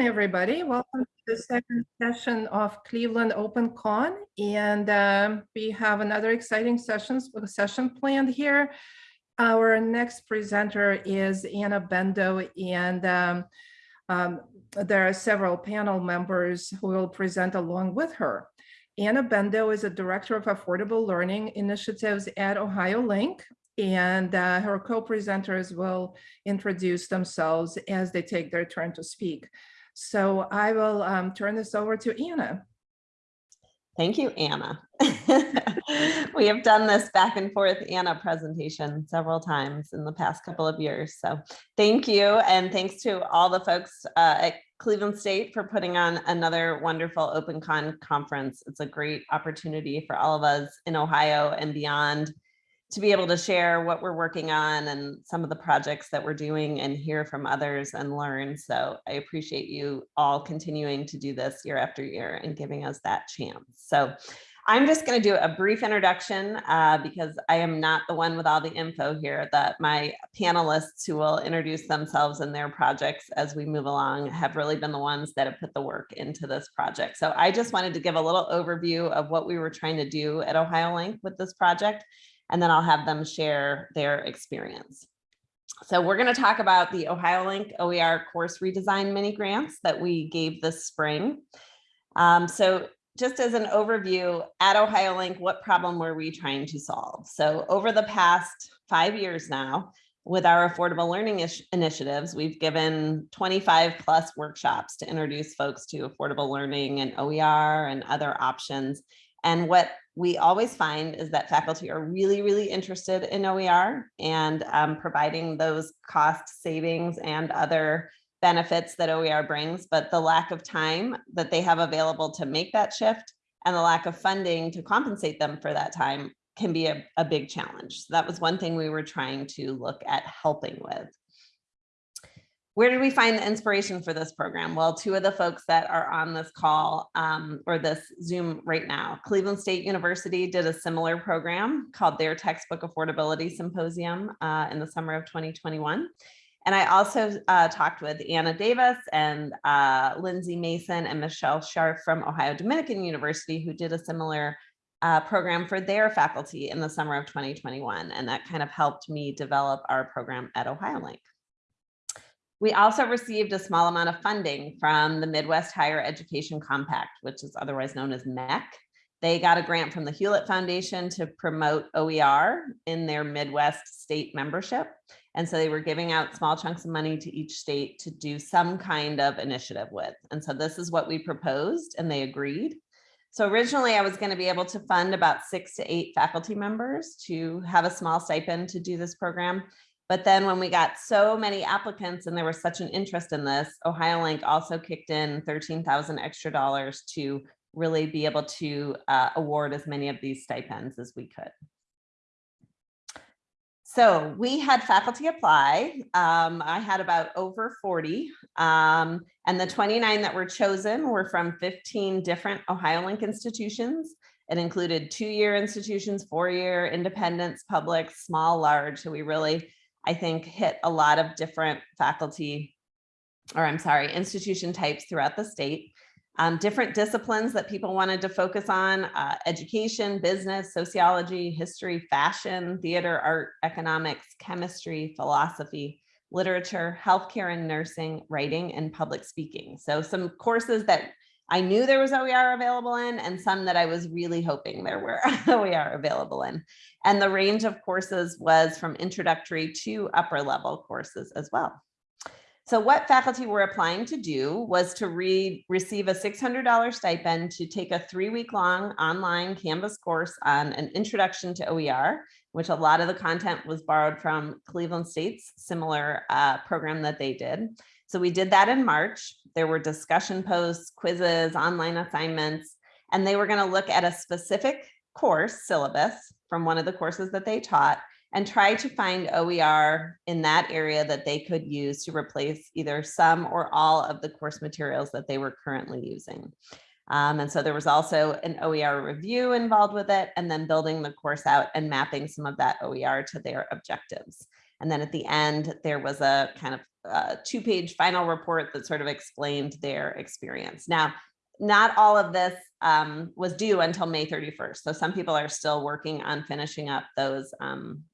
Everybody. Welcome to the second session of Cleveland Open Con. And um, we have another exciting sessions session planned here. Our next presenter is Anna Bendo, and um, um, there are several panel members who will present along with her. Anna Bendo is a Director of Affordable Learning Initiatives at Ohio Link, and uh, her co-presenters will introduce themselves as they take their turn to speak. So I will um, turn this over to Anna. Thank you, Anna. we have done this back and forth Anna presentation several times in the past couple of years. So thank you. And thanks to all the folks uh, at Cleveland State for putting on another wonderful OpenCon conference. It's a great opportunity for all of us in Ohio and beyond to be able to share what we're working on and some of the projects that we're doing and hear from others and learn. So I appreciate you all continuing to do this year after year and giving us that chance. So I'm just going to do a brief introduction uh, because I am not the one with all the info here that my panelists who will introduce themselves and their projects as we move along have really been the ones that have put the work into this project. So I just wanted to give a little overview of what we were trying to do at Ohio Link with this project and then I'll have them share their experience. So we're going to talk about the Ohio Link OER course redesign mini grants that we gave this spring. Um, so just as an overview at Ohio Link, what problem were we trying to solve? So over the past five years now, with our affordable learning initiatives, we've given 25 plus workshops to introduce folks to affordable learning and OER and other options. And what we always find is that faculty are really, really interested in OER and um, providing those cost savings and other benefits that OER brings, but the lack of time that they have available to make that shift and the lack of funding to compensate them for that time can be a, a big challenge. So that was one thing we were trying to look at helping with. Where did we find the inspiration for this program? Well, two of the folks that are on this call um, or this Zoom right now, Cleveland State University did a similar program called their Textbook Affordability Symposium uh, in the summer of 2021. And I also uh, talked with Anna Davis and uh, Lindsay Mason and Michelle Sharp from Ohio Dominican University, who did a similar uh, program for their faculty in the summer of 2021. And that kind of helped me develop our program at Ohio Link. We also received a small amount of funding from the Midwest Higher Education Compact, which is otherwise known as MHEC. They got a grant from the Hewlett Foundation to promote OER in their Midwest state membership. And so they were giving out small chunks of money to each state to do some kind of initiative with. And so this is what we proposed and they agreed. So originally I was going to be able to fund about six to eight faculty members to have a small stipend to do this program. But then when we got so many applicants and there was such an interest in this, OhioLink also kicked in 13,000 extra dollars to really be able to uh, award as many of these stipends as we could. So we had faculty apply. Um, I had about over 40 um, and the 29 that were chosen were from 15 different OhioLink institutions. It included two-year institutions, four-year, independents, public, small, large. So we really I think hit a lot of different faculty, or I'm sorry, institution types throughout the state. Um, different disciplines that people wanted to focus on, uh, education, business, sociology, history, fashion, theater, art, economics, chemistry, philosophy, literature, healthcare and nursing, writing, and public speaking. So some courses that I knew there was OER available in and some that I was really hoping there were OER available in. And the range of courses was from introductory to upper level courses as well. So what faculty were applying to do was to read, receive a $600 stipend to take a three week long online Canvas course on an introduction to OER, which a lot of the content was borrowed from Cleveland State's similar uh, program that they did. So we did that in March. There were discussion posts, quizzes, online assignments, and they were going to look at a specific course syllabus from one of the courses that they taught and try to find OER in that area that they could use to replace either some or all of the course materials that they were currently using. Um, and so there was also an OER review involved with it and then building the course out and mapping some of that OER to their objectives. And then at the end, there was a kind of uh, two-page final report that sort of explained their experience. Now, not all of this um, was due until May 31st. So some people are still working on finishing up those um,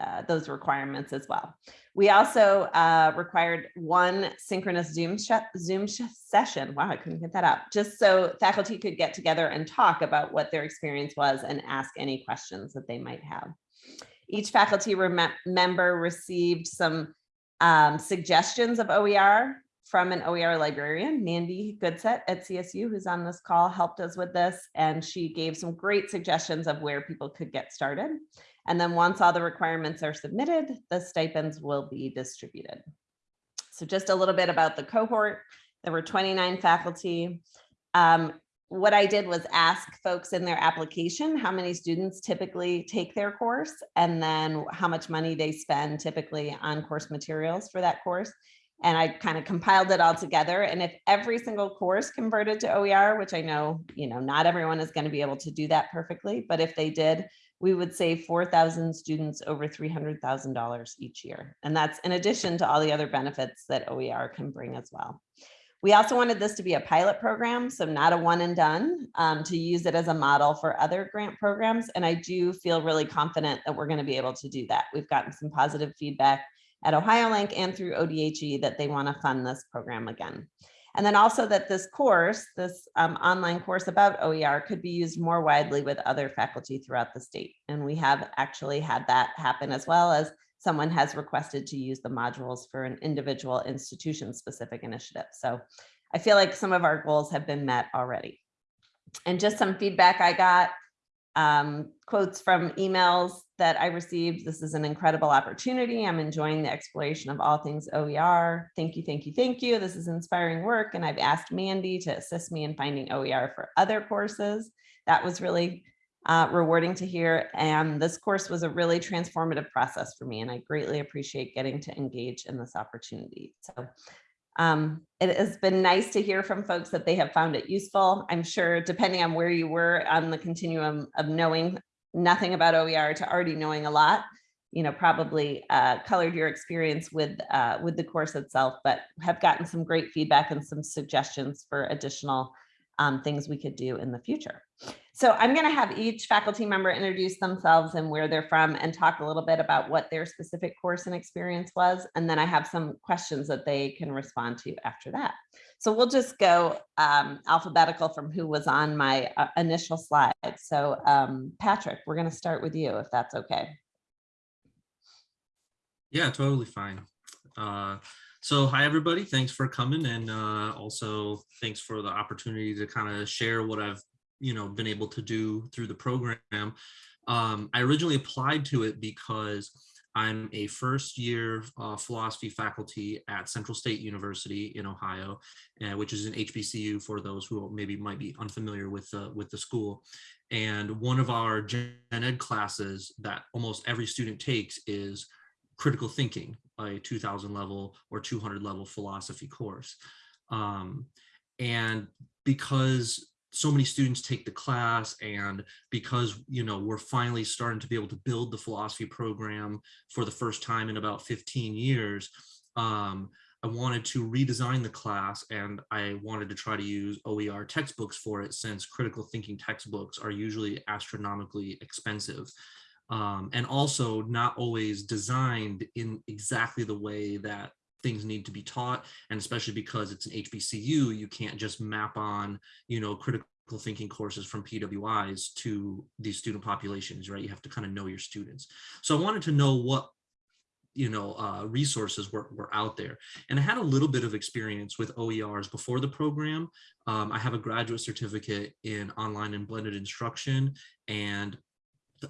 uh, those requirements as well. We also uh, required one synchronous Zoom Zoom session. Wow, I couldn't get that out. Just so faculty could get together and talk about what their experience was and ask any questions that they might have. Each faculty member received some um, suggestions of OER from an OER librarian, Mandi Goodsett at CSU, who's on this call, helped us with this. And she gave some great suggestions of where people could get started. And then once all the requirements are submitted, the stipends will be distributed. So just a little bit about the cohort. There were 29 faculty. Um, what I did was ask folks in their application how many students typically take their course and then how much money they spend typically on course materials for that course. And I kind of compiled it all together. And if every single course converted to OER, which I know, you know, not everyone is going to be able to do that perfectly, but if they did, we would save 4,000 students over $300,000 each year. And that's in addition to all the other benefits that OER can bring as well. We also wanted this to be a pilot program, so not a one and done, um, to use it as a model for other grant programs. And I do feel really confident that we're gonna be able to do that. We've gotten some positive feedback at OhioLink and through ODHE that they wanna fund this program again. And then also that this course, this um, online course about OER could be used more widely with other faculty throughout the state. And we have actually had that happen as well as someone has requested to use the modules for an individual institution specific initiative. So I feel like some of our goals have been met already. And just some feedback I got um, quotes from emails that I received. This is an incredible opportunity. I'm enjoying the exploration of all things OER. Thank you, thank you, thank you. This is inspiring work. And I've asked Mandi to assist me in finding OER for other courses. That was really uh, rewarding to hear. And this course was a really transformative process for me. And I greatly appreciate getting to engage in this opportunity. So um, it has been nice to hear from folks that they have found it useful. I'm sure depending on where you were on the continuum of knowing nothing about OER to already knowing a lot, you know, probably uh, colored your experience with uh, with the course itself, but have gotten some great feedback and some suggestions for additional um, things we could do in the future. So I'm going to have each faculty member introduce themselves and where they're from and talk a little bit about what their specific course and experience was. And then I have some questions that they can respond to after that. So we'll just go um, alphabetical from who was on my uh, initial slide. So um, Patrick, we're going to start with you if that's okay. Yeah, totally fine. Uh, so hi, everybody. Thanks for coming. And uh, also thanks for the opportunity to kind of share what I've you know been able to do through the program. Um, I originally applied to it because I'm a first year uh, philosophy faculty at Central State University in Ohio, uh, which is an HBCU for those who maybe might be unfamiliar with the, with the school. And one of our gen ed classes that almost every student takes is critical thinking, a 2000 level or 200 level philosophy course. Um, and because so many students take the class and because you know we're finally starting to be able to build the philosophy program for the first time in about 15 years um, I wanted to redesign the class and I wanted to try to use OER textbooks for it since critical thinking textbooks are usually astronomically expensive um, and also not always designed in exactly the way that things need to be taught and especially because it's an HBCU you can't just map on you know critical thinking courses from PWIs to these student populations right? You have to kind of know your students. So I wanted to know what you know uh, resources were, were out there. And I had a little bit of experience with OERs before the program. Um, I have a graduate certificate in online and blended instruction and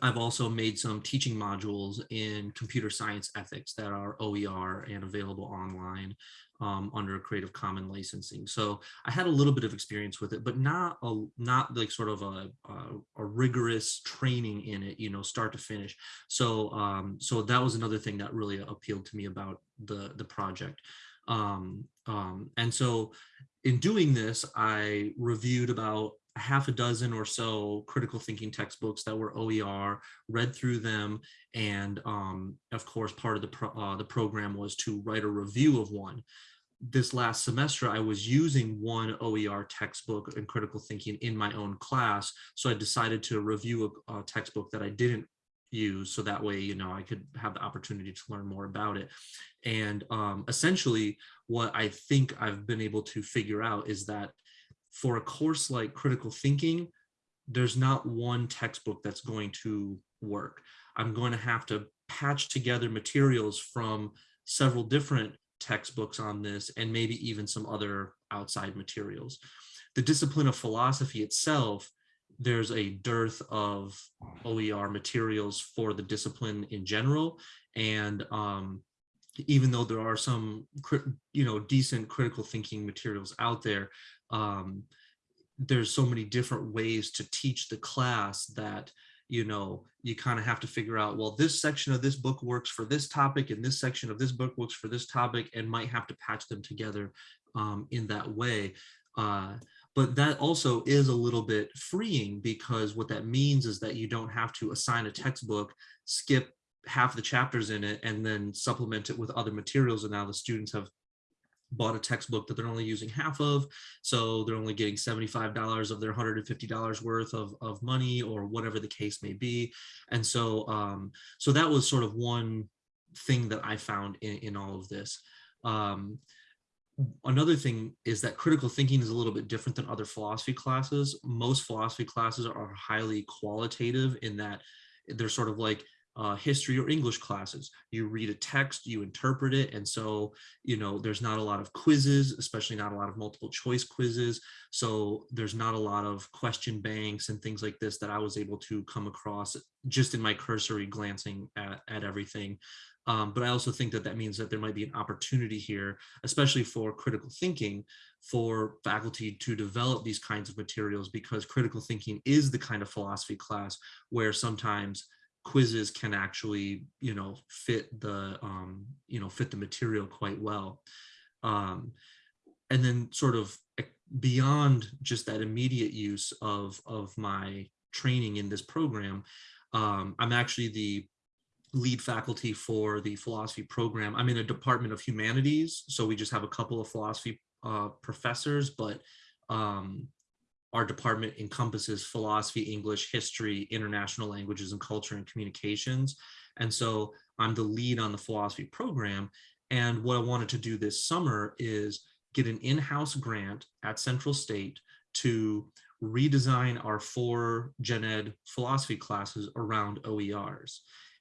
I've also made some teaching modules in computer science ethics that are OER and available online um, under Creative Commons licensing. So I had a little bit of experience with it, but not a, not like sort of a, a, a rigorous training in it, you know, start to finish. So um, so that was another thing that really appealed to me about the the project. Um, um, and so in doing this, I reviewed about half a dozen or so critical thinking textbooks that were OER, read through them, and um, of course, part of the pro uh, the program was to write a review of one. This last semester, I was using one OER textbook in critical thinking in my own class, so I decided to review a, a textbook that I didn't use, so that way, you know, I could have the opportunity to learn more about it. And um, essentially, what I think I've been able to figure out is that for a course like critical thinking, there's not one textbook that's going to work. I'm going to have to patch together materials from several different textbooks on this and maybe even some other outside materials. The discipline of philosophy itself, there's a dearth of OER materials for the discipline in general. And um, even though there are some, you know, decent critical thinking materials out there, um, there's so many different ways to teach the class that you know you kind of have to figure out well this section of this book works for this topic and this section of this book works for this topic and might have to patch them together um, in that way. Uh, but that also is a little bit freeing because what that means is that you don't have to assign a textbook skip half the chapters in it and then supplement it with other materials and now the students have bought a textbook that they're only using half of. So they're only getting $75 of their $150 worth of, of money or whatever the case may be. And so, um, so that was sort of one thing that I found in, in all of this. Um, another thing is that critical thinking is a little bit different than other philosophy classes. Most philosophy classes are highly qualitative in that they're sort of like uh, history or English classes. You read a text, you interpret it. And so, you know, there's not a lot of quizzes, especially not a lot of multiple choice quizzes. So there's not a lot of question banks and things like this that I was able to come across just in my cursory glancing at, at everything. Um, but I also think that that means that there might be an opportunity here, especially for critical thinking, for faculty to develop these kinds of materials because critical thinking is the kind of philosophy class where sometimes quizzes can actually, you know, fit the, um, you know, fit the material quite well. Um, and then sort of beyond just that immediate use of, of my training in this program, um, I'm actually the lead faculty for the philosophy program. I'm in a department of humanities, so we just have a couple of philosophy uh, professors, but um, our department encompasses philosophy, English, history, international languages and culture and communications. And so I'm the lead on the philosophy program. And what I wanted to do this summer is get an in-house grant at Central State to redesign our four gen ed philosophy classes around OERs.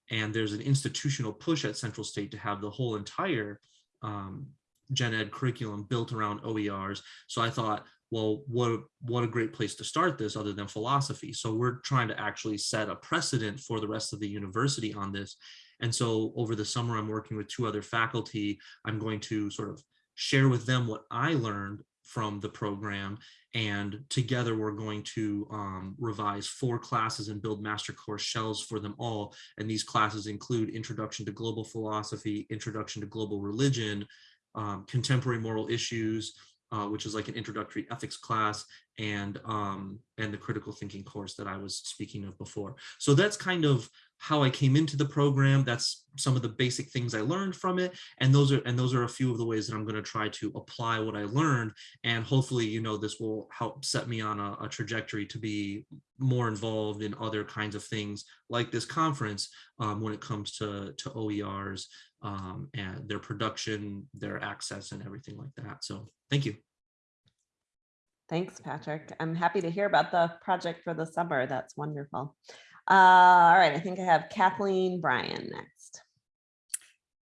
And there's an institutional push at Central State to have the whole entire um, gen ed curriculum built around OERs. So I thought, well, what, what a great place to start this other than philosophy. So we're trying to actually set a precedent for the rest of the university on this. And so over the summer, I'm working with two other faculty. I'm going to sort of share with them what I learned from the program. And together we're going to um, revise four classes and build master course shells for them all. And these classes include Introduction to Global Philosophy, Introduction to Global Religion, um, Contemporary Moral Issues, uh, which is like an introductory ethics class and um, and the critical thinking course that I was speaking of before. So that's kind of how I came into the program. That's some of the basic things I learned from it. And those are and those are a few of the ways that I'm going to try to apply what I learned. And hopefully, you know, this will help set me on a, a trajectory to be more involved in other kinds of things like this conference um, when it comes to, to OERs um, and their production, their access and everything like that. So thank you. Thanks, Patrick. I'm happy to hear about the project for the summer. That's wonderful. Uh, all right, I think I have Kathleen Bryan next.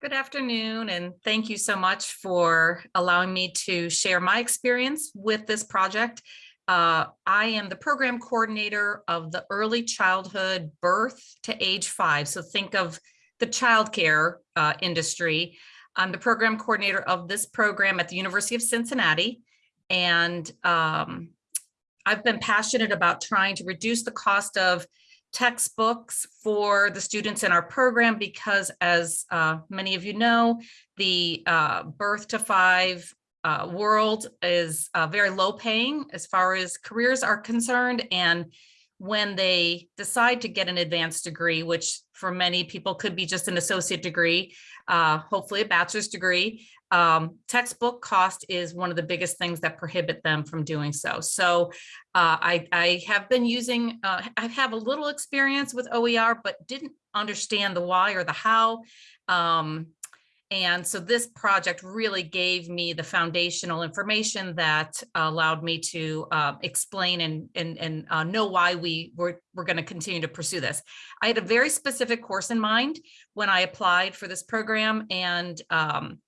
Good afternoon, and thank you so much for allowing me to share my experience with this project. Uh, I am the program coordinator of the early childhood birth to age five. So think of the childcare uh, industry. I'm the program coordinator of this program at the University of Cincinnati. And um, I've been passionate about trying to reduce the cost of textbooks for the students in our program because as uh, many of you know, the uh, birth to five uh, world is uh, very low paying as far as careers are concerned. And when they decide to get an advanced degree, which for many people could be just an associate degree, uh, hopefully a bachelor's degree, um, textbook cost is one of the biggest things that prohibit them from doing so. So uh, I, I have been using, uh, I have a little experience with OER, but didn't understand the why or the how. Um, and so this project really gave me the foundational information that allowed me to uh, explain and, and, and uh, know why we were, were going to continue to pursue this. I had a very specific course in mind when I applied for this program and um,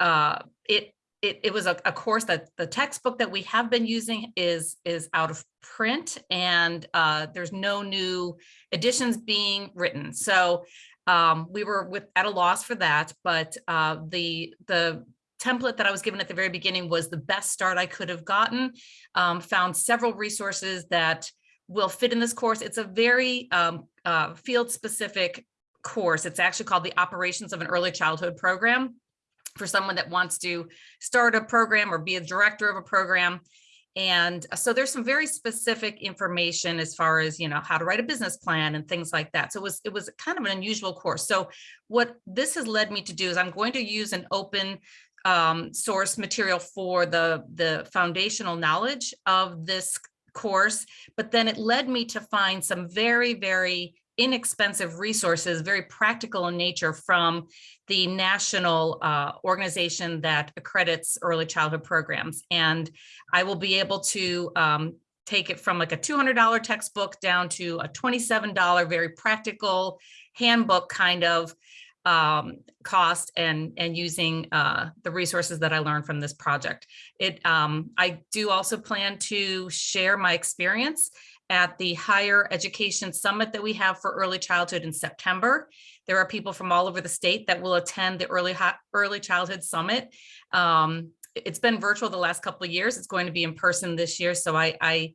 uh, it, it, it was a, a course that the textbook that we have been using is, is out of print and uh, there's no new editions being written. So um, we were with at a loss for that, but uh, the the template that I was given at the very beginning was the best start I could have gotten. Um, found several resources that will fit in this course. It's a very um, uh, field specific course. It's actually called the Operations of an Early Childhood Program for someone that wants to start a program or be a director of a program. And so there's some very specific information as far as, you know, how to write a business plan and things like that. So it was, it was kind of an unusual course. So what this has led me to do is I'm going to use an open um, source material for the, the foundational knowledge of this course, but then it led me to find some very, very inexpensive resources, very practical in nature from the national uh, organization that accredits early childhood programs. And I will be able to um, take it from like a $200 textbook down to a $27 very practical handbook kind of um, cost and and using uh, the resources that I learned from this project. It um, I do also plan to share my experience at the Higher Education Summit that we have for early childhood in September. There are people from all over the state that will attend the Early, early Childhood Summit. Um, it's been virtual the last couple of years. It's going to be in person this year. So I, I,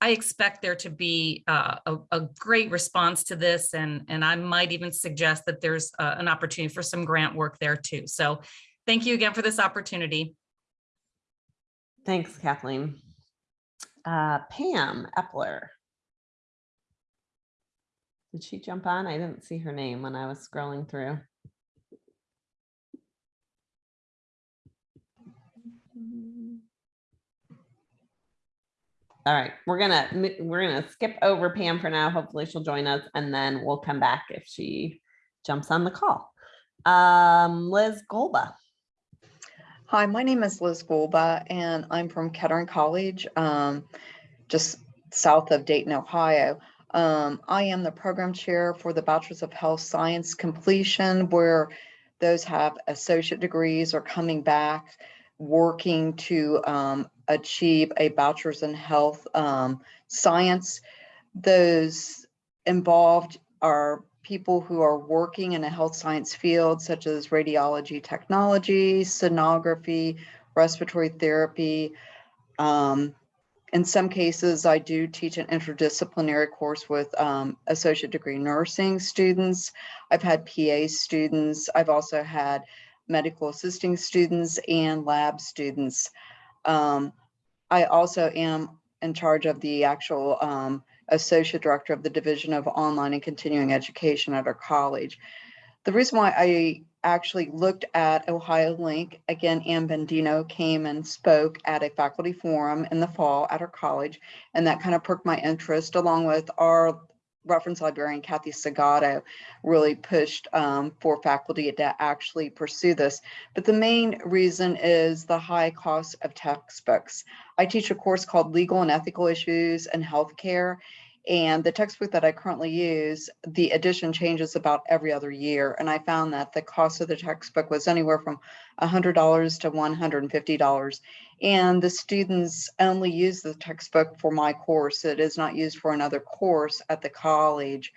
I expect there to be uh, a, a, great response to this. And, and I might even suggest that there's uh, an opportunity for some grant work there too. So thank you again for this opportunity. Thanks, Kathleen. Uh, Pam Epler. Did she jump on? I didn't see her name when I was scrolling through. All right, we're gonna we're gonna skip over Pam for now. Hopefully she'll join us and then we'll come back if she jumps on the call. Um, Liz Golba. Hi, my name is Liz Gulba, and I'm from Kettering College, um, just south of Dayton, Ohio. Um, I am the program chair for the Bachelor's of Health Science completion, where those have associate degrees are coming back, working to um, achieve a bachelor's in health um, science. Those involved are people who are working in a health science field, such as radiology technology, sonography, respiratory therapy, um, in some cases, I do teach an interdisciplinary course with um, associate degree nursing students. I've had PA students. I've also had medical assisting students and lab students. Um, I also am in charge of the actual um, associate director of the Division of Online and Continuing Education at our college. The reason why I actually looked at Ohio Link. Again, Ann Bendino came and spoke at a faculty forum in the fall at our college, and that kind of perked my interest along with our reference librarian Kathy Segato really pushed um, for faculty to actually pursue this. But the main reason is the high cost of textbooks. I teach a course called Legal and Ethical Issues in Healthcare, and the textbook that I currently use, the edition changes about every other year. And I found that the cost of the textbook was anywhere from $100 to $150. And the students only use the textbook for my course. It is not used for another course at the college.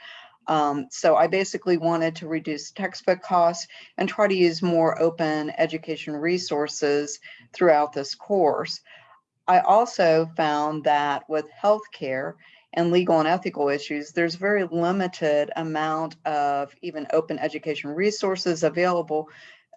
Um, so I basically wanted to reduce textbook costs and try to use more open education resources throughout this course. I also found that with healthcare, and legal and ethical issues, there's very limited amount of even open education resources available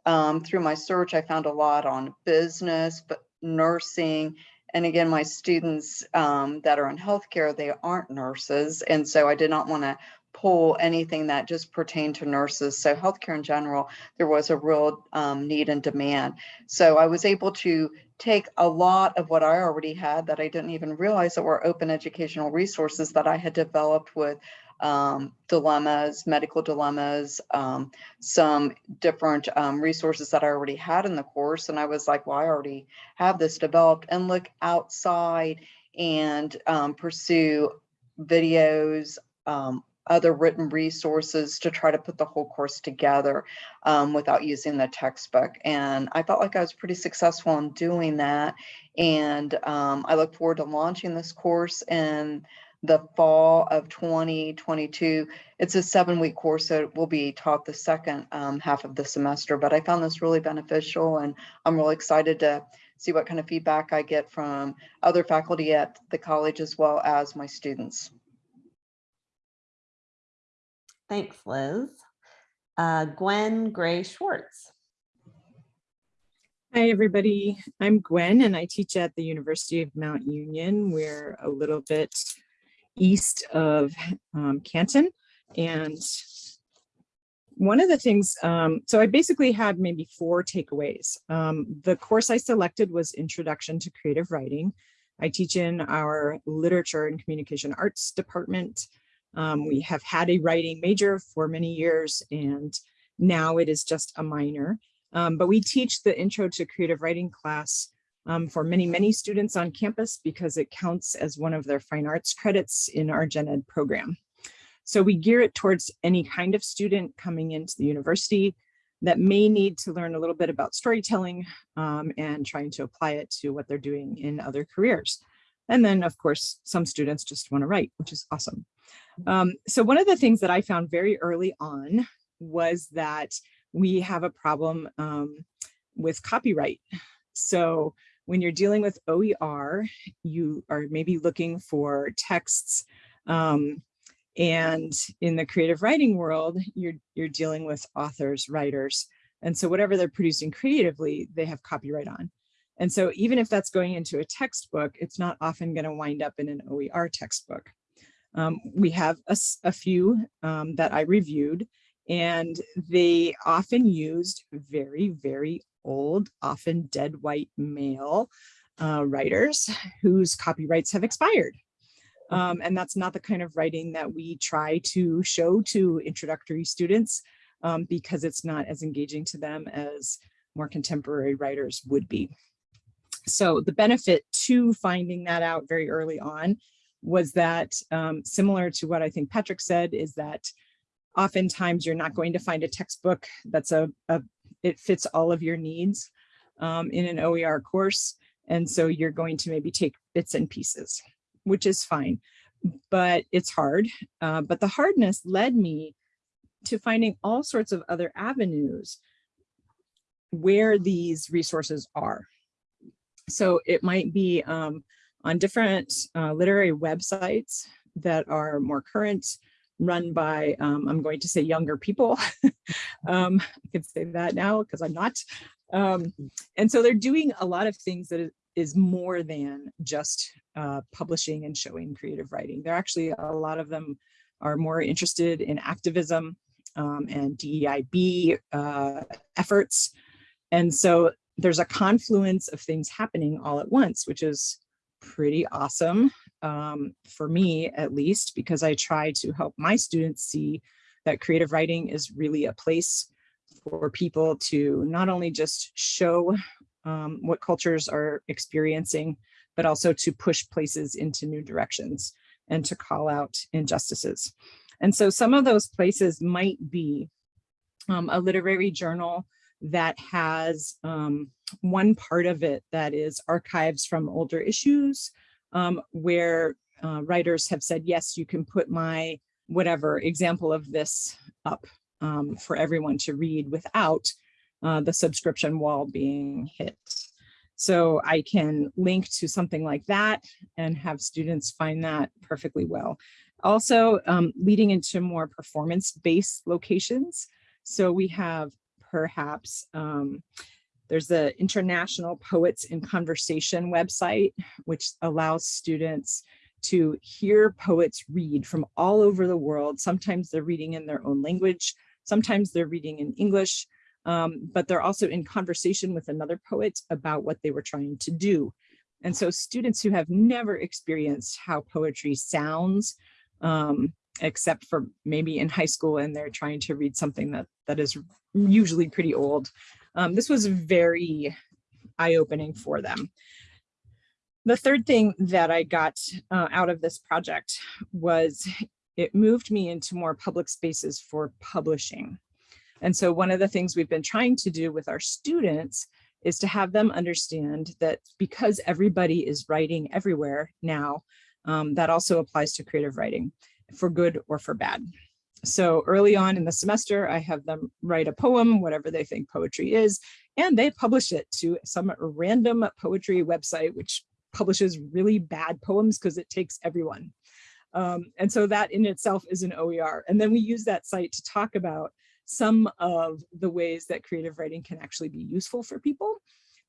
um, through my search, I found a lot on business, but nursing. And again, my students um, that are in healthcare, they aren't nurses. And so I did not want to pull anything that just pertained to nurses. So healthcare in general, there was a real um, need and demand. So I was able to take a lot of what I already had that I didn't even realize that were open educational resources that I had developed with um, dilemmas, medical dilemmas, um, some different um, resources that I already had in the course. And I was like, well, I already have this developed and look outside and um, pursue videos, um, other written resources to try to put the whole course together um, without using the textbook. And I felt like I was pretty successful in doing that. And um, I look forward to launching this course in the fall of 2022. It's a seven week course, so it will be taught the second um, half of the semester. But I found this really beneficial and I'm really excited to see what kind of feedback I get from other faculty at the college as well as my students. Thanks, Liz. Uh, Gwen Gray Schwartz. Hi, everybody. I'm Gwen and I teach at the University of Mount Union. We're a little bit east of um, Canton. And one of the things, um, so I basically had maybe four takeaways. Um, the course I selected was Introduction to Creative Writing. I teach in our Literature and Communication Arts department. Um, we have had a writing major for many years and now it is just a minor. Um, but we teach the Intro to Creative Writing class um, for many, many students on campus because it counts as one of their fine arts credits in our gen ed program. So we gear it towards any kind of student coming into the university that may need to learn a little bit about storytelling um, and trying to apply it to what they're doing in other careers. And then of course, some students just want to write, which is awesome. Um, so one of the things that I found very early on was that we have a problem um, with copyright. So when you're dealing with OER, you are maybe looking for texts um, and in the creative writing world, you're, you're dealing with authors, writers. And so whatever they're producing creatively, they have copyright on. And so even if that's going into a textbook, it's not often going to wind up in an OER textbook. Um, we have a, a few um, that I reviewed and they often used very, very old, often dead white male uh, writers whose copyrights have expired. Um, and that's not the kind of writing that we try to show to introductory students um, because it's not as engaging to them as more contemporary writers would be. So the benefit to finding that out very early on was that um, similar to what I think Patrick said is that oftentimes you're not going to find a textbook that's a, a it fits all of your needs um, in an OER course. And so you're going to maybe take bits and pieces, which is fine, but it's hard. Uh, but the hardness led me to finding all sorts of other avenues where these resources are. So it might be um, on different uh, literary websites that are more current, run by, um, I'm going to say younger people. um, I can say that now because I'm not. Um, and so they're doing a lot of things that is more than just uh, publishing and showing creative writing. They're actually, a lot of them are more interested in activism um, and DEIB uh, efforts. And so there's a confluence of things happening all at once, which is pretty awesome um, for me at least, because I try to help my students see that creative writing is really a place for people to not only just show um, what cultures are experiencing, but also to push places into new directions and to call out injustices. And so some of those places might be um, a literary journal that has um, one part of it that is archives from older issues um, where uh, writers have said, yes, you can put my whatever example of this up um, for everyone to read without uh, the subscription wall being hit. So I can link to something like that and have students find that perfectly well. Also um, leading into more performance-based locations. So we have perhaps. Um, there's the International Poets in Conversation website, which allows students to hear poets read from all over the world. Sometimes they're reading in their own language, sometimes they're reading in English, um, but they're also in conversation with another poet about what they were trying to do. And so students who have never experienced how poetry sounds, um, except for maybe in high school and they're trying to read something that that is usually pretty old. Um, this was very eye-opening for them. The third thing that I got uh, out of this project was it moved me into more public spaces for publishing. And so one of the things we've been trying to do with our students is to have them understand that because everybody is writing everywhere now, um, that also applies to creative writing for good or for bad. So early on in the semester, I have them write a poem, whatever they think poetry is, and they publish it to some random poetry website, which publishes really bad poems because it takes everyone. Um, and so that in itself is an OER. And then we use that site to talk about some of the ways that creative writing can actually be useful for people,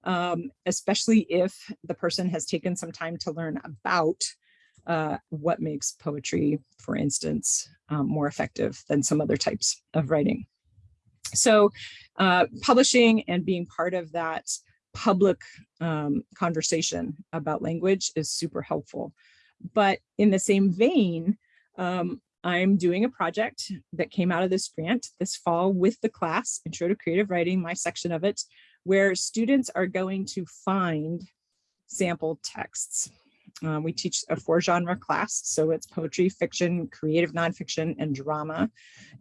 um, especially if the person has taken some time to learn about uh, what makes poetry, for instance, um, more effective than some other types of writing. So uh, publishing and being part of that public um, conversation about language is super helpful. But in the same vein, um, I'm doing a project that came out of this grant this fall with the class, Intro to Creative Writing, my section of it, where students are going to find sample texts. Uh, we teach a four genre class, so it's poetry, fiction, creative nonfiction, and drama.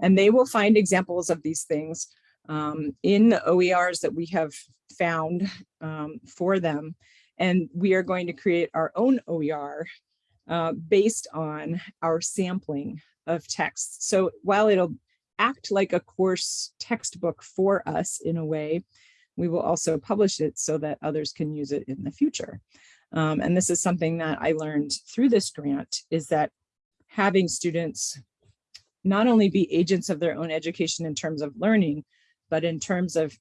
And they will find examples of these things um, in the OERs that we have found um, for them. And we are going to create our own OER uh, based on our sampling of texts. So while it'll act like a course textbook for us in a way, we will also publish it so that others can use it in the future. Um, and this is something that I learned through this grant is that having students not only be agents of their own education in terms of learning, but in terms of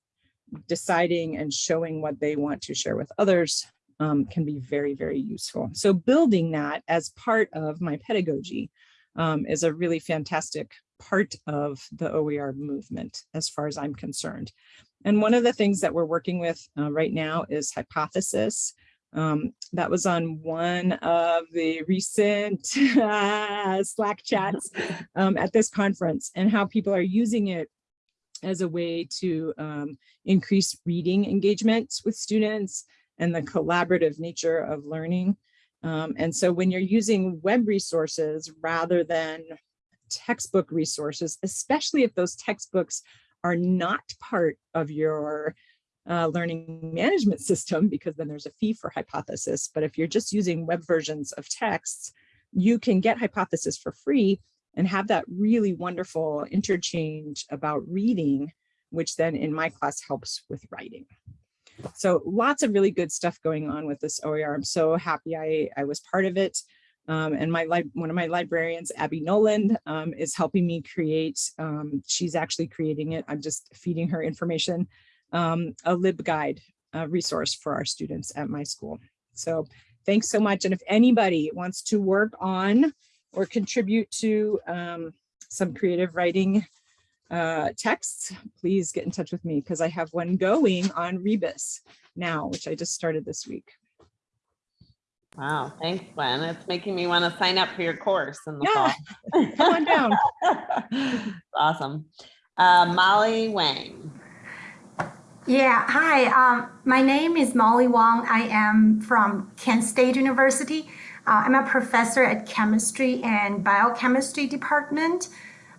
deciding and showing what they want to share with others um, can be very, very useful. So building that as part of my pedagogy um, is a really fantastic part of the OER movement as far as I'm concerned. And one of the things that we're working with uh, right now is hypothesis. Um, that was on one of the recent Slack chats um, at this conference and how people are using it as a way to um, increase reading engagement with students and the collaborative nature of learning. Um, and so when you're using web resources rather than textbook resources, especially if those textbooks are not part of your uh, learning management system, because then there's a fee for hypothesis. But if you're just using web versions of texts, you can get hypothesis for free and have that really wonderful interchange about reading, which then in my class helps with writing. So lots of really good stuff going on with this OER. I'm so happy I, I was part of it. Um, and my one of my librarians, Abby Noland, um, is helping me create, um, she's actually creating it. I'm just feeding her information um, a LibGuide uh, resource for our students at my school. So thanks so much. And if anybody wants to work on or contribute to um, some creative writing uh, texts, please get in touch with me because I have one going on Rebus now, which I just started this week. Wow, thanks, Gwen. It's making me want to sign up for your course in the Yeah, fall. come on down. awesome. Uh, Molly Wang. Yeah, hi. Um, my name is Molly Wong. I am from Kent State University. Uh, I'm a professor at chemistry and biochemistry department.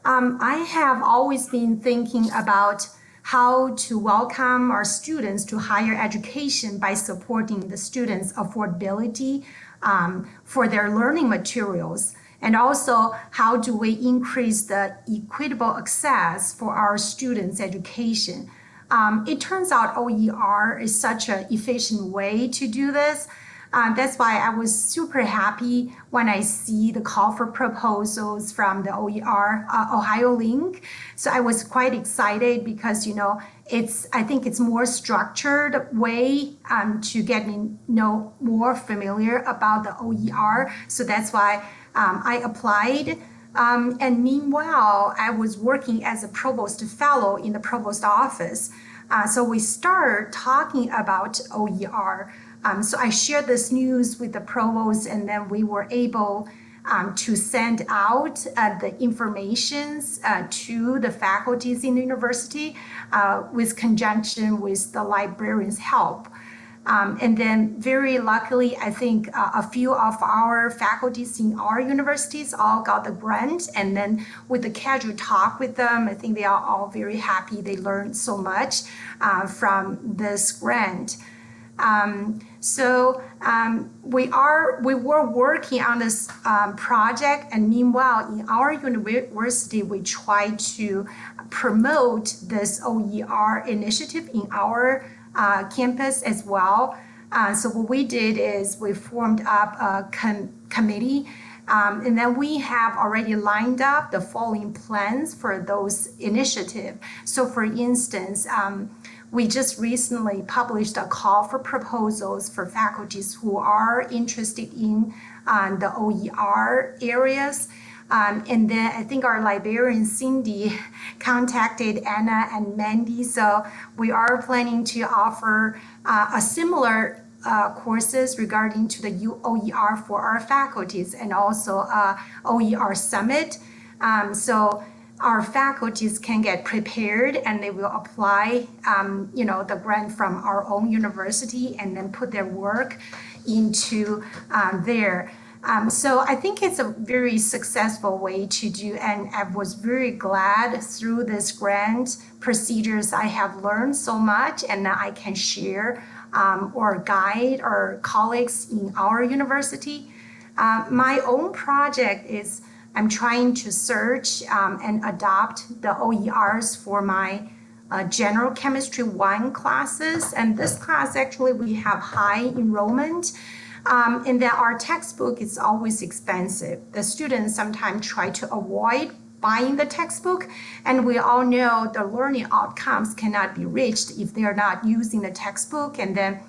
Um, I have always been thinking about how to welcome our students to higher education by supporting the students' affordability um, for their learning materials. And also, how do we increase the equitable access for our students' education? Um, it turns out OER is such an efficient way to do this. uh, that's why I was super happy when I see the call for proposals from the OER uh, Ohio Link. So I was quite excited because you know it's I think it's more structured way um, to get me know more familiar about the OER. So that's why um, I applied. Um, and meanwhile, I was working as a provost fellow in the provost office. Uh, so we started talking about OER. Um, so I shared this news with the provost, and then we were able um, to send out uh, the informations uh, to the faculties in the university uh, with conjunction with the librarian's help. Um, and then very luckily, I think uh, a few of our faculties in our universities all got the grant. And then with the casual talk with them, I think they are all very happy. They learned so much uh, from this grant. Um, so um, we are we were working on this um, project, and meanwhile, in our university, we try to promote this OER initiative in our uh, campus as well. Uh, so what we did is we formed up a com committee um, and then we have already lined up the following plans for those initiatives. So for instance, um, we just recently published a call for proposals for faculties who are interested in uh, the OER areas. Um, and then I think our librarian Cindy contacted Anna and Mandi. So we are planning to offer uh, a similar uh, courses regarding to the OER for our faculties and also uh, OER summit. Um, so our faculties can get prepared and they will apply, um, you know, the grant from our own university and then put their work into um, there. Um, so I think it's a very successful way to do, and I was very glad through this grant procedures I have learned so much, and I can share um, or guide our colleagues in our university. Uh, my own project is I'm trying to search um, and adopt the OERs for my uh, general chemistry one classes. And this class actually we have high enrollment. Um, and then our textbook is always expensive. The students sometimes try to avoid buying the textbook, and we all know the learning outcomes cannot be reached if they are not using the textbook, and then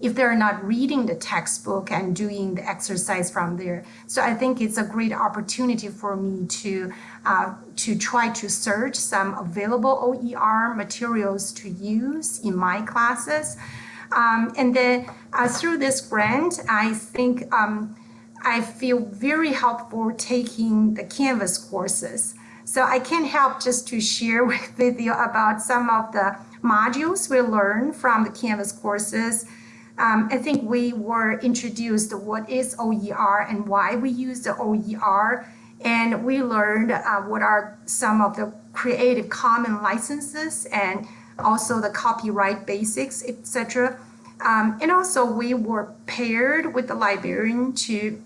if they're not reading the textbook and doing the exercise from there. So I think it's a great opportunity for me to uh, to try to search some available OER materials to use in my classes. Um, and then uh, through this grant, I think um, I feel very helpful taking the Canvas courses. So I can't help just to share with, you about some of the modules we learned from the Canvas courses. Um, I think we were introduced what is OER and why we use the OER. And we learned uh, what are some of the Creative Common licenses and also the copyright basics, etc. Um, and also we were paired with the librarian to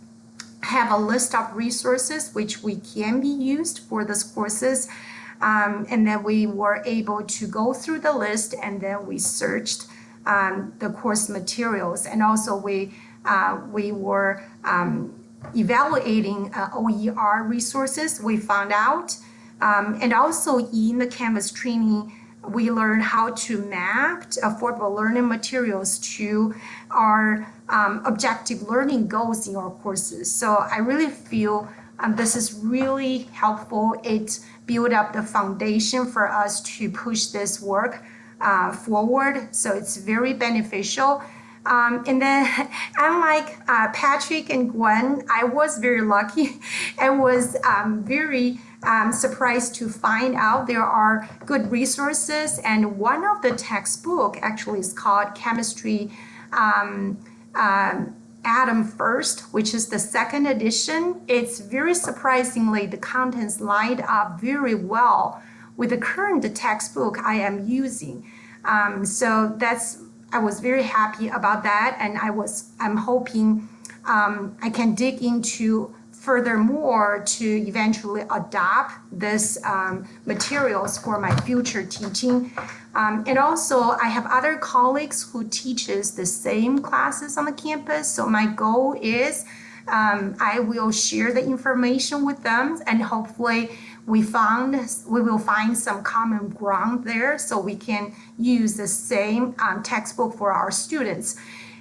have a list of resources which we can be used for these courses. Um, and then we were able to go through the list and then we searched um, the course materials. And also we, uh, we were um, evaluating uh, OER resources we found out. Um, and also in the Canvas training, we learn how to map affordable learning materials to our um, objective learning goals in our courses. So I really feel um, this is really helpful. It built up the foundation for us to push this work uh, forward. So it's very beneficial. Um, and then unlike uh, Patrick and Gwen, I was very lucky and was um, very um, surprised to find out there are good resources. And one of the textbook actually is called Chemistry um, um, Atom First, which is the second edition. It's very surprisingly, the contents lined up very well with the current textbook I am using. Um, so that's, I was very happy about that. And I was, I'm hoping um, I can dig into furthermore, to eventually adopt this um, materials for my future teaching. Um, and also, I have other colleagues who teaches the same classes on the campus. So my goal is um, I will share the information with them, and hopefully, we found we will find some common ground there, so we can use the same um, textbook for our students.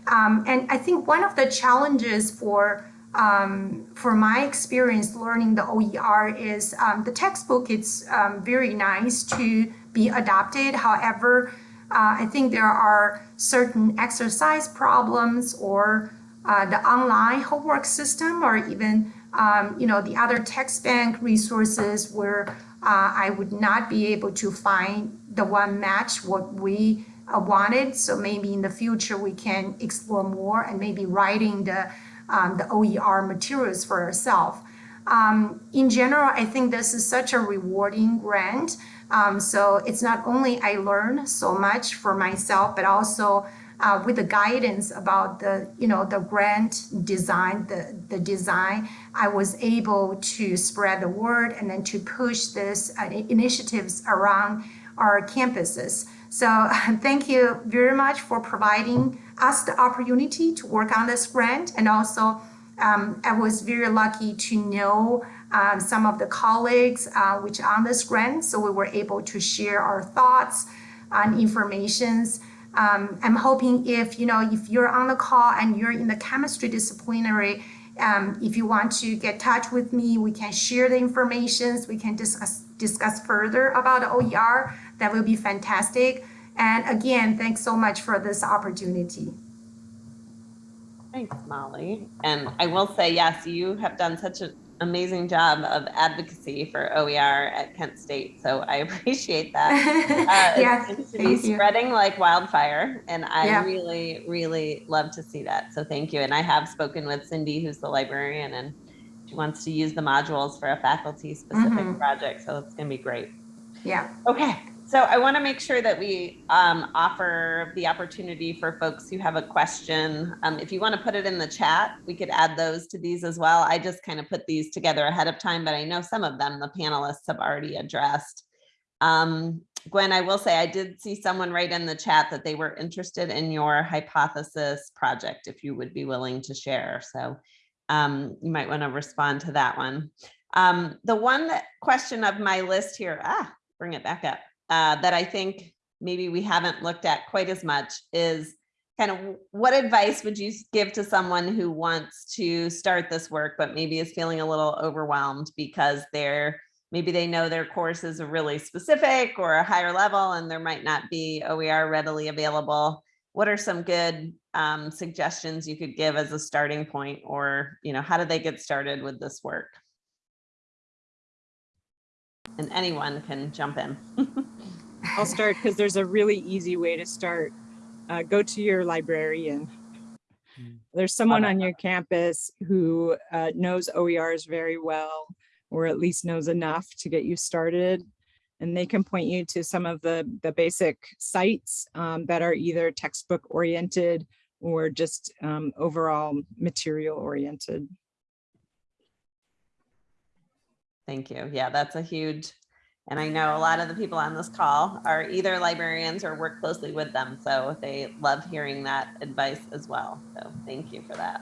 Um, and I think one of the challenges for um, for my experience learning the OER is um, the textbook. It's um, very nice to be adopted. However, uh, I think there are certain exercise problems or uh, the online homework system or even um, you know the other text bank resources where uh, I would not be able to find the one match what we uh, wanted. So maybe in the future we can explore more and maybe writing the um, the OER materials for ourselves. Um, in general, I think this is such a rewarding grant. Um, so it's not only I learn so much for myself, but also uh, with the guidance about the, you know, the grant design, the, the design, I was able to spread the word and then to push this uh, initiatives around our campuses. So thank you very much for providing us the opportunity to work on this grant. And also, um, I was very lucky to know um, some of the colleagues uh, which on this grant. So we were able to share our thoughts and informations. Um, I'm hoping if, you know, if you're on the call and you're in the chemistry disciplinary, um, if you want to get touch with me, we can share the information. We can discuss discuss further about OER. That will be fantastic. And again, thanks so much for this opportunity. Thanks, Molly. And I will say, yes, you have done such an amazing job of advocacy for OER at Kent State. So I appreciate that. Uh, yeah, it seems to be you. spreading like wildfire. And I Yeah. really, really love to see that. So thank you. And I have spoken with Cindy, who's the librarian, and she wants to use the modules for a faculty specific Mhm. project. So it's going to be great. Yeah. Okay, so I want to make sure that we um, offer the opportunity for folks who have a question. Um, if you want to put it in the chat, we could add those to these as well. I just kind of put these together ahead of time, but I know some of them the panelists have already addressed. Um, Gwen, I will say I did see someone write in the chat that they were interested in your hypothesis project, if you would be willing to share. So um, you might want to respond to that one. Um, the one that question of my list here, ah, bring it back up, uh, that I think maybe we haven't looked at quite as much is kind of what advice would you give to someone who wants to start this work, but maybe is feeling a little overwhelmed because they're maybe they know their courses are really specific or a higher level and there might not be OER readily available. What are some good um, suggestions you could give as a starting point or, you know, how do they get started with this work? And anyone can jump in. I'll start because there's a really easy way to start. Uh, go to your librarian. There's someone on your campus who uh, knows OERs very well, or at least knows enough to get you started. And they can point you to some of the, the basic sites um, that are either textbook oriented or just um, overall material oriented. Thank you. Yeah, that's a huge, and I know a lot of the people on this call are either librarians or work closely with them. So they love hearing that advice as well. So thank you for that.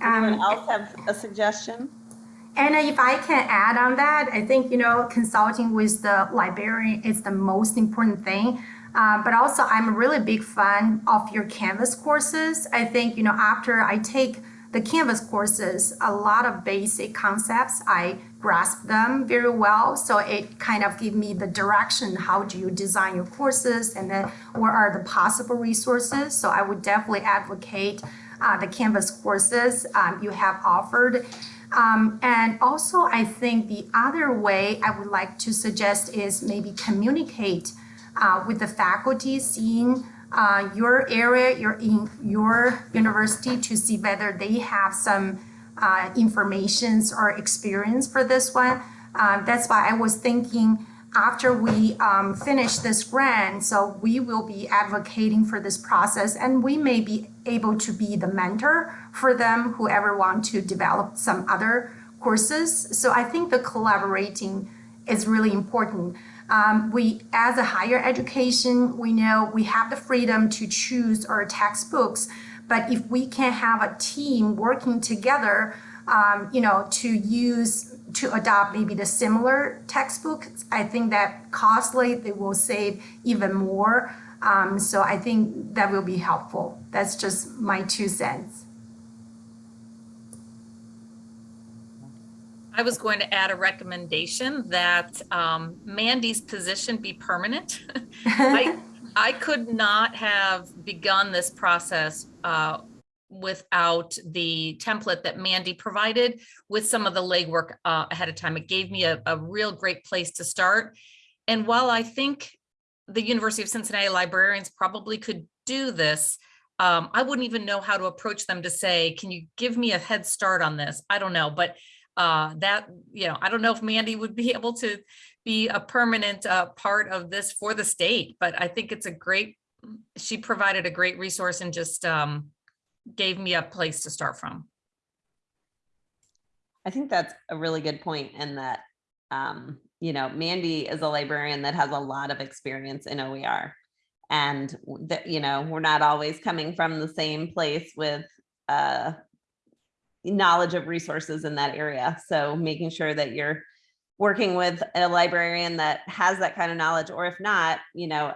Anyone Um, else have a suggestion? And if I can add on that, I think, you know, consulting with the librarian is the most important thing. Uh, but also, I'm a really big fan of your Canvas courses. I think, you know, after I take the Canvas courses, a lot of basic concepts, I grasp them very well. So it kind of give me the direction, how do you design your courses and then what are the possible resources. So I would definitely advocate uh, the Canvas courses um, you have offered. Um, and also, I think the other way I would like to suggest is maybe communicate uh, with the faculty, seeing uh, your area, your in your university, to see whether they have some uh, informations or experience for this one. Uh, that's why I was thinking after we um, finish this grant, so we will be advocating for this process and we may be able to be the mentor for them, whoever want to develop some other courses. So I think the collaborating is really important. Um, we, as a higher education, we know we have the freedom to choose our textbooks, but if we can have a team working together, um, you know, to use to adopt maybe the similar textbooks, I think that costly they will save even more. Um, so I think that will be helpful. That's just my two cents. I was going to add a recommendation that um, Mandi's position be permanent. I, I could not have begun this process uh, without the template that Mandy provided with some of the legwork uh, ahead of time. It gave me a, a real great place to start. And while I think the University of Cincinnati librarians probably could do this, um, I wouldn't even know how to approach them to say, can you give me a head start on this? I don't know, but uh, that, you know, I don't know if Mandi would be able to be a permanent uh, part of this for the state, but I think it's a great, she provided a great resource and just um, gave me a place to start from. I think that's a really good point in that, um, you know, Mandi is a librarian that has a lot of experience in OER. And that, you know, we're not always coming from the same place with uh, knowledge of resources in that area. So making sure that you're working with a librarian that has that kind of knowledge, or if not, you know,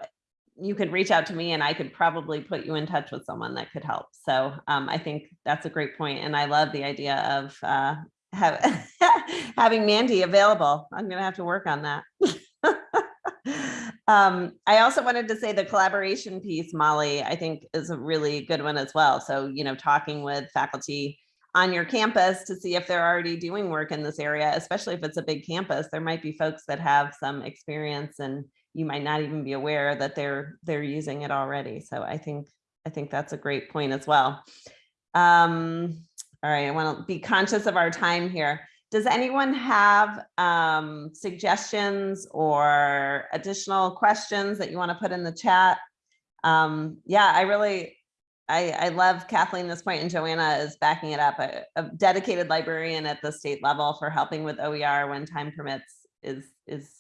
you could reach out to me and I could probably put you in touch with someone that could help. So um, I think that's a great point, And I love the idea of uh, have, having Mandi available. I'm gonna have to work on that. um, I also wanted to say the collaboration piece, Molly, I think is a really good one as well. So, you know, talking with faculty on your campus to see if they're already doing work in this area, especially if it's a big campus, there might be folks that have some experience and you might not even be aware that they're they're using it already. So I think I think that's a great point as well. Um, all right, I want to be conscious of our time here. Does anyone have um, suggestions or additional questions that you want to put in the chat? Um, yeah, I really, I, I love Kathleen this point and Joanna is backing it up. A, a dedicated librarian at the state level for helping with OER when time permits is, is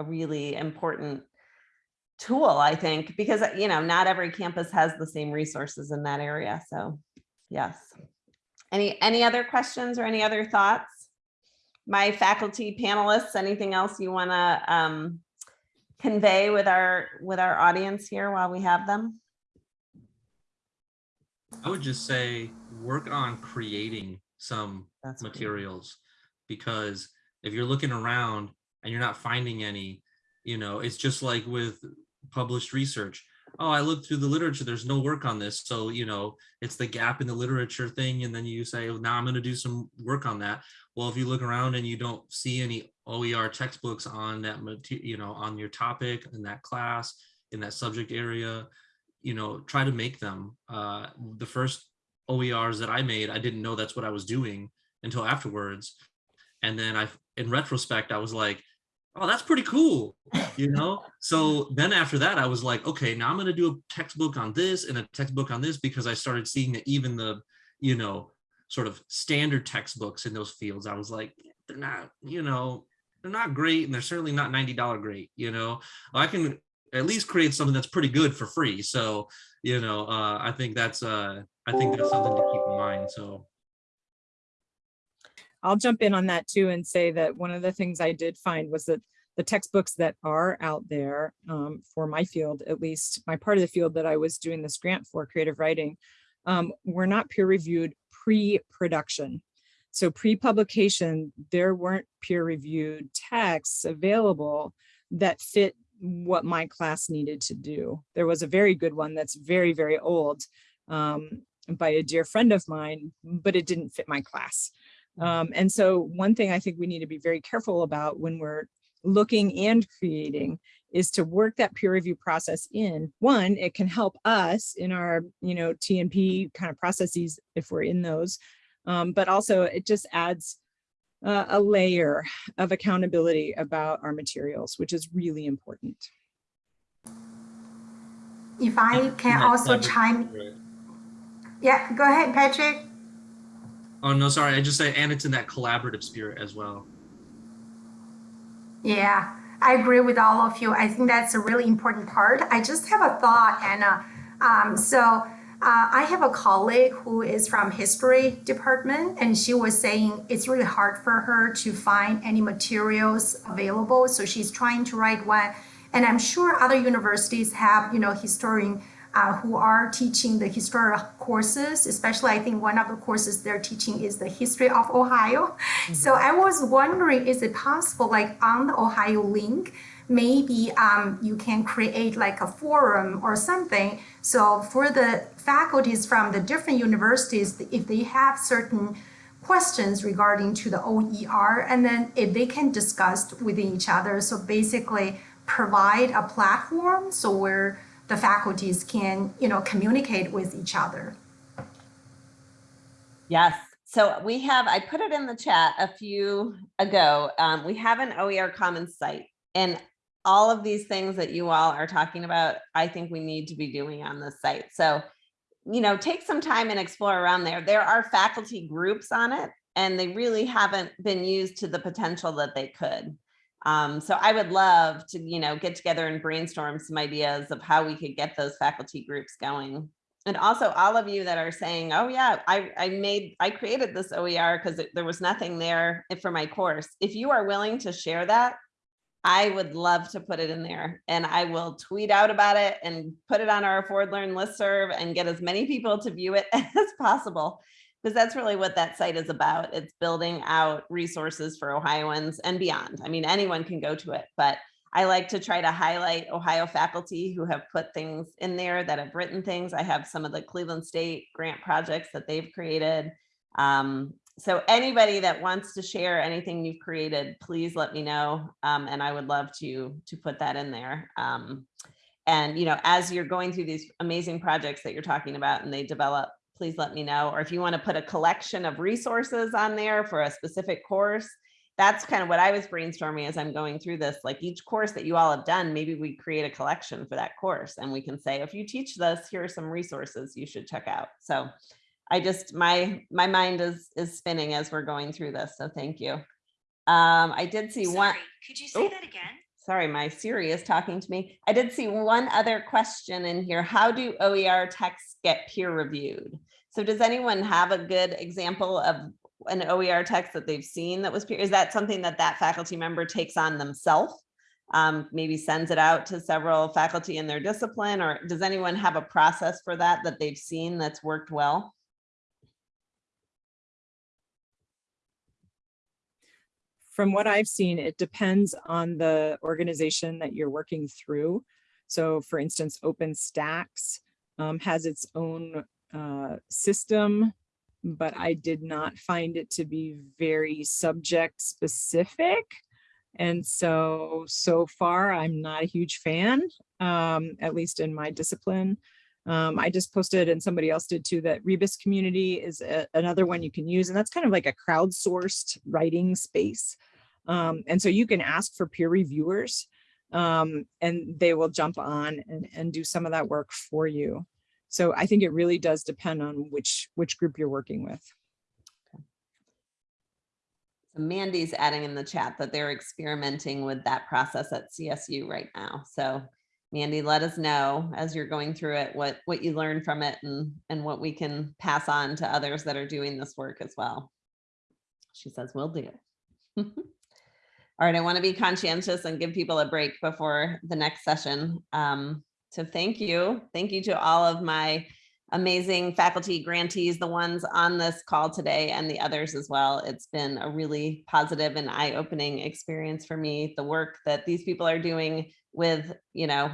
a really important tool, I think, because, you know, not every campus has the same resources in that area. So yes. Any, any other questions or any other thoughts? My faculty panelists, anything else you want to um, convey with our with our audience here while we have them? I would just say work on creating some That's materials because if you're looking around and you're not finding any, you know, it's just like with published research. Oh, I looked through the literature, there's no work on this. So, you know, it's the gap in the literature thing. And then you say, oh, now I'm going to do some work on that. Well, if you look around and you don't see any OER textbooks on that, material, you know, on your topic in that class, in that subject area, you know, try to make them. Uh, the first OERs that I made, I didn't know that's what I was doing until afterwards. And then I, in retrospect, I was like, oh, that's pretty cool, you know? so then after that, I was like, okay, now I'm gonna do a textbook on this and a textbook on this because I started seeing that even the, you know, sort of standard textbooks in those fields, I was like, they're not, you know, they're not great and they're certainly not $90 great, you know? I can at least create something that's pretty good for free. So, you know, uh, I think that's, uh, I think that's something to keep in mind, so. I'll jump in on that too and say that one of the things I did find was that the textbooks that are out there um, for my field, at least my part of the field that I was doing this grant for creative writing, um, were not peer reviewed pre-production. So pre-publication, there weren't peer reviewed texts available that fit what my class needed to do. There was a very good one that's very, very old um, by a dear friend of mine, but it didn't fit my class. Um, and so one thing I think we need to be very careful about when we're looking and creating is to work that peer review process in. One, it can help us in our, you know, TNP kind of processes if we're in those, um, but also it just adds uh, a layer of accountability about our materials, which is really important. If I can Yeah, also that'd chime, great. yeah, go ahead, Patrick. Oh, no, sorry. I just say, and it's in that collaborative spirit as well. Yeah, I agree with all of you. I think that's a really important part. I just have a thought, Anna. Um, so uh, I have a colleague who is from history department, and she was saying it's really hard for her to find any materials available. So she's trying to write one, and I'm sure other universities have, you know, historian uh, who are teaching the historical courses, especially I think one of the courses they're teaching is the history of Ohio. So I was wondering, is it possible, like on the OhioLINK, maybe um, you can create like a forum or something. So for the faculties from the different universities, if they have certain questions regarding to the OER, and then if they can discuss within each other. So basically provide a platform so where the faculties can, you know, communicate with each other. Yes. So we have, I put it in the chat a few ago. Um, we have an OER Commons site and all of these things that you all are talking about, I think we need to be doing on this site. So, you know, take some time and explore around there. There are faculty groups on it and they really haven't been used to the potential that they could. Um, so I would love to, you know, get together and brainstorm some ideas of how we could get those faculty groups going. And also all of you that are saying, oh yeah, I, I made, I created this OER because there was nothing there for my course. If you are willing to share that, I would love to put it in there and I will tweet out about it and put it on our Afford Learn listserv and get as many people to view it as possible. Because that's really what that site is about. It's building out resources for Ohioans and beyond. I mean, anyone can go to it, but I like to try to highlight Ohio faculty who have put things in there that have written things. I have some of the Cleveland State grant projects that they've created. Um, so anybody that wants to share anything you've created, please let me know. Um, and I would love to, to put that in there. Um, and, you know, as you're going through these amazing projects that you're talking about and they develop, please let me know. Or if you want to put a collection of resources on there for a specific course, that's kind of what I was brainstorming as I'm going through this. Like each course that you all have done, maybe we create a collection for that course and we can say, if you teach this, here are some resources you should check out. So I just, my, my mind is, is spinning as we're going through this. So thank you. Um, I did see one. Could you say Oh. that again? Sorry, my Siri is talking to me. I did see one other question in here. How do OER texts get peer reviewed? So does anyone have a good example of an OER text that they've seen that was peer? Is that something that that faculty member takes on themselves? Um, maybe sends it out to several faculty in their discipline, or does anyone have a process for that that they've seen that's worked well? From what I've seen, it depends on the organization that you're working through. So for instance, OpenStax um, has its own uh, system, but I did not find it to be very subject specific. And so, so far, I'm not a huge fan, um, at least in my discipline. Um, I just posted and somebody else did too, that Rebus community is a- another one you can use. And that's kind of like a crowdsourced writing space. Um, and so you can ask for peer reviewers um, and they will jump on and, and do some of that work for you. So I think it really does depend on which, which group you're working with. So Mandi's adding in the chat that they're experimenting with that process at CSU right now. So Mandi, let us know as you're going through it, what, what you learned from it and, and what we can pass on to others that are doing this work as well. She says, we will do. All right, I want to be conscientious and give people a break before the next session. Um, so thank you. Thank you to all of my amazing faculty grantees, the ones on this call today and the others as well. It's been a really positive and eye-opening experience for me. The work that these people are doing with, you know,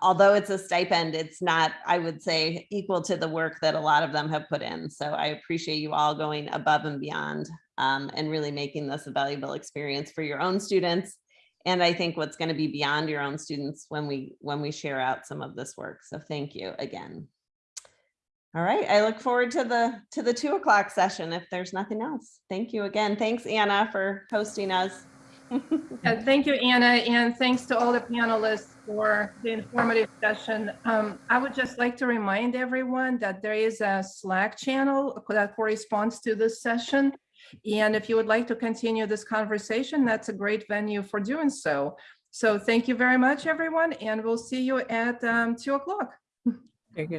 although it's a stipend, it's not, I would say, equal to the work that a lot of them have put in. So I appreciate you all going above and beyond um, and really making this a valuable experience for your own students. And I think what's going to be beyond your own students when we when we share out some of this work. So thank you again. All right, I look forward to the, to the two o'clock session if there's nothing else. Thank you again. Thanks, Anna, for hosting us. Uh, Thank you, Anna, and thanks to all the panelists for the informative session. Um, I would just like to remind everyone that there is a Slack channel that corresponds to this session. And if you would like to continue this conversation, that's a great venue for doing so. So thank you very much, everyone, and we'll see you at um, two o'clock. Very good.